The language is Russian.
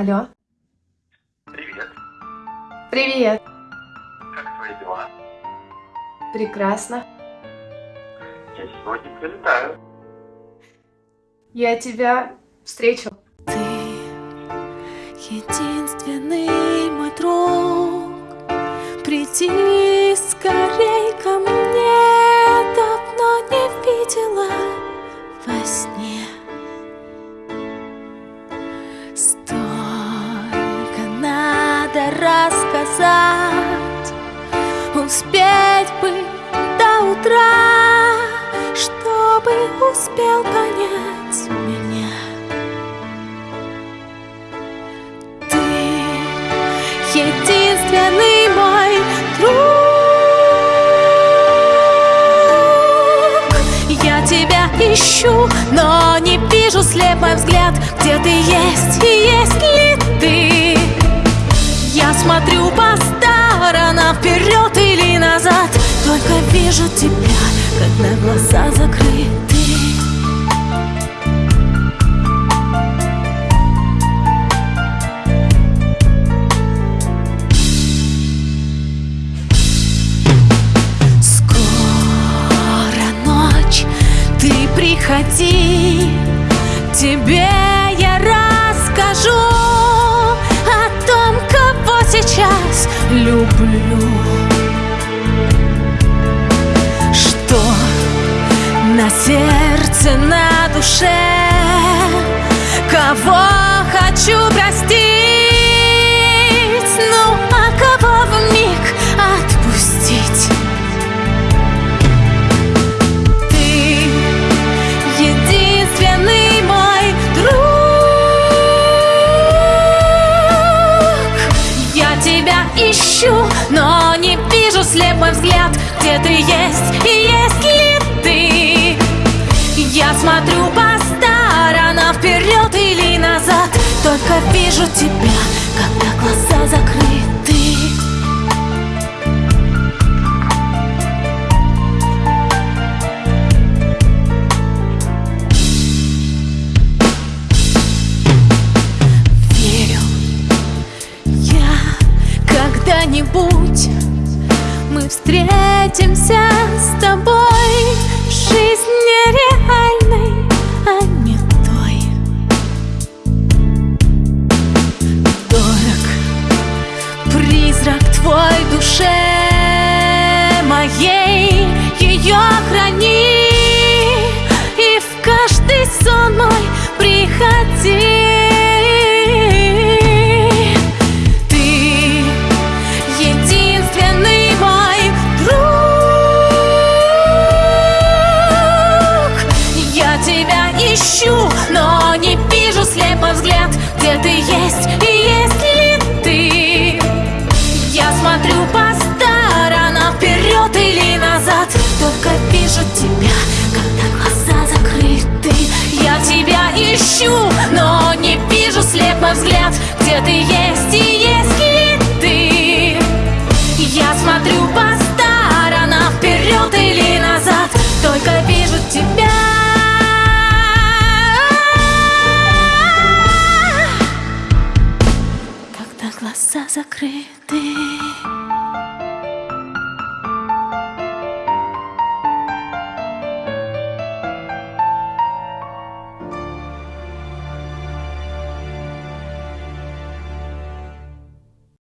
Алло. Привет. Привет. Как твои дела? Прекрасно. Я сегодня прилетаю. Я тебя встречу. Ты единственный мой друг Приди успел понять меня. Ты единственный мой друг. Я тебя ищу, но не вижу слепой взгляд Где ты есть и есть ли ты. Я смотрю по сторонам вперед или назад Только вижу тебя, когда глаза закрыты приходи, тебе ищу, но не вижу слепой взгляд Где ты есть и есть ли ты. Я смотрю по сторонам вперед или назад Только вижу тебя, когда глаза закрыты не вижу слепой взгляд Где ты есть и есть ли ты. Я смотрю по сторонам вперед или назад Только вижу тебя, когда глаза закрыты. Я тебя ищу, но не вижу слепой взгляд Где ты есть закрыты